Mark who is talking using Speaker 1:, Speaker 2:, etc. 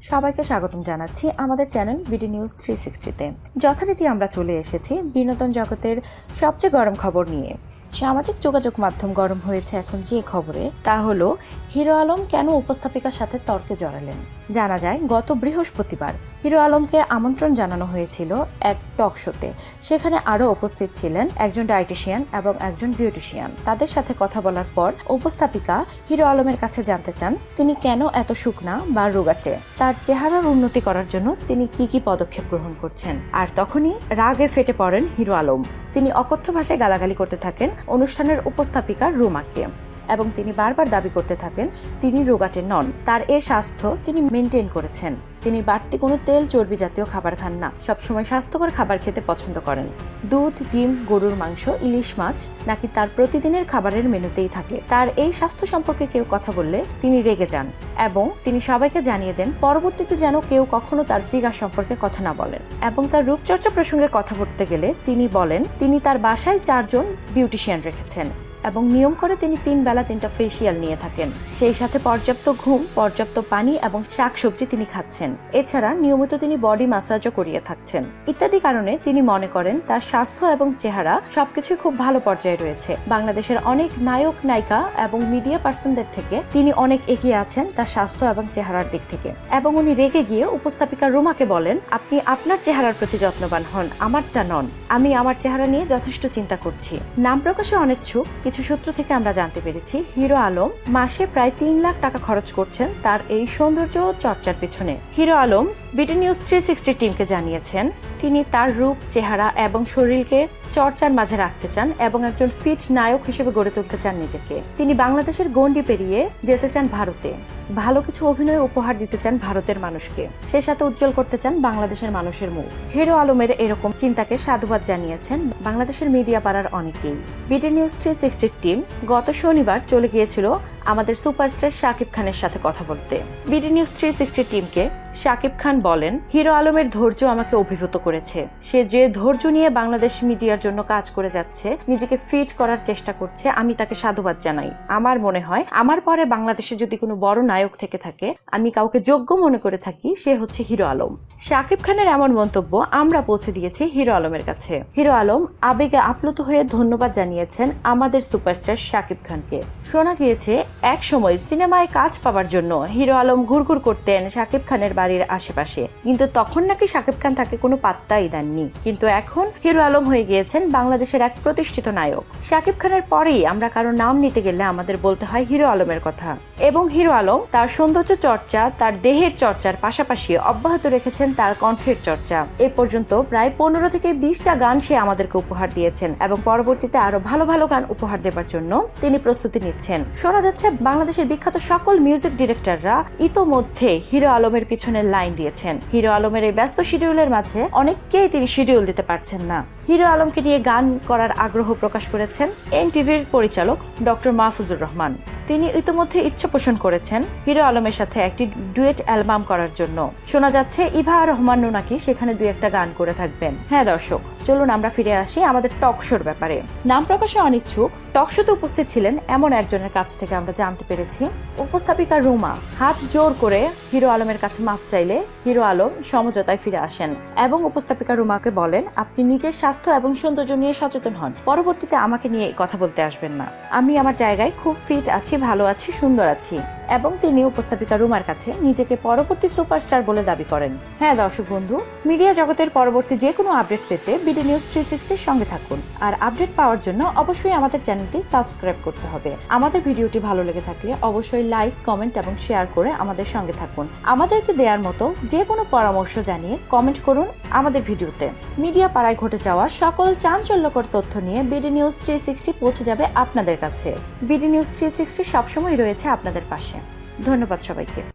Speaker 1: সবাইকে স্বাগতম জানাচ্ছি আমাদের চ্যানেল বিডি নিউজ থ্রি সিক্সটিতে যথারীতি আমরা চলে এসেছি বিনোদন জগতের সবচেয়ে গরম খবর নিয়ে। সামাজিক যোগাযোগ মাধ্যম গরম হয়েছে এখন যে খবরে, তা হলো, হিরো আলম কেন উপস্থাপিকার সাথে তর্কে জড়ালেন? জানা যায়, গত বৃহস্পতিবার হিরো আলমকে আমন্ত্রণ জানানো হয়েছিল এক টক শোতে। সেখানে আরও উপস্থিত ছিলেন একজন ডায়েটিশিয়ান এবং একজন বিউটিশিয়ান। তাদের সাথে কথা বলার পর উপস্থাপিকা হিরো আলমের কাছে জানতে চান, তিনি কেন এত শুকনা বা রোগাটে? তার চেহারার উন্নতি করার জন্য তিনি কি কি পদক্ষেপ গ্রহণ করছেন? আর তখনই রাগে ফেটে পড়েন হিরো আলম। তিনি অকথ্য ভাষায় গালাগালি করতে থাকেন অনুষ্ঠানের উপস্থাপিকা রুমাকে। এবং তিনি বারবার দাবি করতে থাকেন, তিনি রোগাটে নন। তার এ স্বাস্থ্য তিনি মেনটেন করেছেন। তিনি বাড়তি কোনো তেল, চর্বি জাতীয় খাবার খান না। সবসময় স্বাস্থ্যকর খাবার খেতে পছন্দ করেন। দুধ, ডিম, গরুর মাংস, ইলিশ মাছ নাকি তার প্রতিদিনের খাবারের মেনুতেই থাকে। তার এই স্বাস্থ্য সম্পর্কে কেউ কথা বললে তিনি রেগে যান এবং তিনি সবাইকে জানিয়ে দেন, পরবর্তীতে যেন কেউ কখনো তার ফিগার সম্পর্কে কথা না বলেন এবং তার রূপচর্চা প্রসঙ্গে কথা বলতে গেলে তিনি বলেন, তিনি তার বাসায় চারজন বিউটিশিয়ান রেখেছেন। এবং নিয়ম করে তিনি তিন বেলা তিনটা ফেসিয়াল নিয়ে থাকেন। সেই সাথে পর্যাপ্ত ঘুম, পর্যাপ্ত পানি এবং শাকসবজি তিনি খাচ্ছেন। এছাড়া নিয়মিত তিনি বডি ম্যাসাজও করিয়ে থাকছেন। ইত্যাদি কারণে তিনি মনে করেন তার স্বাস্থ্য এবং চেহারা সবকিছু খুব ভালো পর্যায়ে রয়েছে। বাংলাদেশের অনেক নায়ক, নায়িকা এবং মিডিয়া পার্সনদের থেকে তিনি অনেক এগিয়ে আছেন তার স্বাস্থ্য এবং চেহারার দিক থেকে। এবং উনি রেগে গিয়ে উপস্থাপিকা রুমাকে বলেন, আপনি আপনার চেহারার প্রতি যত্নবান হন, আমারটা নন। আমি আমার চেহারা নিয়ে যথেষ্ট চিন্তা করছি। নাম প্রকাশে অনিচ্ছুক, কিছু সূত্র থেকে আমরা জানতে পেরেছি, হিরো আলম মাসে প্রায় তিন লাখ টাকা খরচ করছেন তার এই সৌন্দর্য চর্চার পেছনে। Hero Alam BD news three sixty টিমকে জানিয়েছেন তিনি তার রূপ, চেহারা এবং শরীরকে চর্চার মাঝে রাখতে চান এবং একজন ফিট নায়ক হিসেবে গড়ে তুলতে চান নিজেকে। তিনি বাংলাদেশের গণ্ডি পেরিয়ে যেতে চান ভারতে। ভালো কিছু অভিনয় উপহার দিতে চান ভারতের মানুষকে। সে সাথে উজ্জ্বল করতে চান বাংলাদেশের মানুষের মুখ। হিরো আলমের এরকম চিন্তাকে সাধুবাদ জানিয়েছেন বাংলাদেশের মিডিয়া পাড়ার অনেকেই। বিডি নিউজ থ্রি সিক্সটির টিম গত শনিবার চলে গিয়েছিল আমাদের সুপারস্টার শাকিব খানের সাথে কথা বলতে। বিডি নিউজ থ্রি সিক্সটি টিমকে শাকিব খান বলেন, হিরো আলমের ধৈর্য আমাকে অভিভূত করেছে। সে যে ধৈর্য নিয়ে বাংলাদেশ মিডিয়ার জন্য কাজ করে যাচ্ছে, নিজেকে ফিট করার চেষ্টা করছে, আমি তাকে সাধুবাদ জানাই। আমার মনে হয়, আমার পরে বাংলাদেশে যদি কোনো বড় নায়ক থেকে থাকে, আমি কাউকে যোগ্য মনে করে থাকি, সে হচ্ছে হিরো আলম। শাকিব খানের এমন মন্তব্য আমরা পৌঁছে দিয়েছি হিরো আলমের কাছে। হিরো আলম আবেগে আপ্লুত হয়ে ধন্যবাদ জানিয়েছেন আমাদের সুপারস্টার শাকিব খানকে। শোনা গিয়েছে, এক সময় সিনেমায় কাজ পাওয়ার জন্য হিরো আলম ঘুরঘুর করতেন শাকিব খানের বাড়ির আশেপাশে। কিন্তু তখন নাকি শাকিব খান তাকে কোনো পাত্তাই দেননি কিন্তু এখন হিরো আলম হয়ে গিয়েছেন বাংলাদেশের এক প্রতিষ্ঠিত নায়ক। শাকিব খানের পরেই আমরা কারও নাম নিতে গেলে আমাদের বলতে হয় হিরো আলমের কথা। এবং হিরো আলম তার সৌন্দর্য চর্চা, তার দেহের চর্চার পাশাপাশি অব্যাহত রেখেছেন তার কণ্ঠের চর্চা। এ পর্যন্ত প্রায় পনেরো থেকে বিশটা গান সে আমাদেরকে উপহার দিয়েছেন এবং পরবর্তীতে আরও ভালো ভালো গান উপহার দেবার জন্য তিনি প্রস্তুতি নিচ্ছেন। শোনা যাচ্ছে বাংলাদেশের বিখ্যাত সকল মিউজিক ডিরেক্টররা ইতোমধ্যে হিরো আলমের পিছনে লাইন দিয়েছেন। হিরো আলমের এই ব্যস্ত শিডিউলের মাঝে অনেককেই তিনি শিডিউল দিতে পারছেন না। হিরো আলমকে নিয়ে গান করার আগ্রহ প্রকাশ করেছেন এন টিভির পরিচালক ডক্টর মাহফুজুর রহমান। তিনি ইতিমধ্যে ইচ্ছা পোষণ করেছেন হিরো আলমের সাথে একটি ডুয়েট অ্যালবাম করার জন্য। শোনা যাচ্ছে, ইভা আর রহমান নাকি সেখানে দুই একটা গান করে থাকবেন। হ্যাঁ দর্শক, চলুন আমরা ফিরে আসি আমাদের টক শোর ব্যাপারে। নাম প্রকাশে অনিচ্ছুক, টক শোতে উপস্থিত ছিলেন এমন একজনের কাছ থেকে আমরা জানতে পেরেছি। উপস্থাপিকা রুমা, হাত জোর করে হিরো আলমের কাছে মাফ চাইলে হিরো আলম সমঝোতায় ফিরে আসেন এবং উপস্থাপিকা রুমাকে বলেন, আপনি নিজের স্বাস্থ্য এবং সৌন্দর্য নিয়ে সচেতন হন। পরবর্তীতে আমাকে নিয়ে কথা বলতে আসবেন না। আমি আমার জায়গায় খুব ফিট আছি ভালো আছি সুন্দর আছি। এবং তিনি উপস্থাপিকা রুমার কাছে নিজেকে পরবর্তী সুপারস্টার বলে দাবি করেন। হ্যাঁ দর্শক বন্ধু, মিডিয়া জগতের পরবর্তী যে কোনো আপডেট পেতে বিডি নিউজ থ্রি সিক্সটির সঙ্গে থাকুন। আর আপডেট পাওয়ার জন্য অবশ্যই আমাদের চ্যানেলটি সাবস্ক্রাইব করতে হবে। আমাদের ভিডিওটি ভালো লেগে থাকলে অবশ্যই লাইক, কমেন্ট এবং শেয়ার করে আমাদের সঙ্গে থাকুন। আমাদেরকে দেওয়ার মতো যে কোনো পরামর্শ জানিয়ে কমেন্ট করুন আমাদের ভিডিওতে। মিডিয়া পাড়ায় ঘটে যাওয়া সকল চাঞ্চল্যকর তথ্য নিয়ে বিডি নিউজ থ্রি সিক্সটি পৌঁছে যাবে আপনাদের কাছে। বিডি নিউজ থ্রি সিক্সটি সবসময় রয়েছে আপনাদের পাশে। ধন্যবাদ সবাইকে।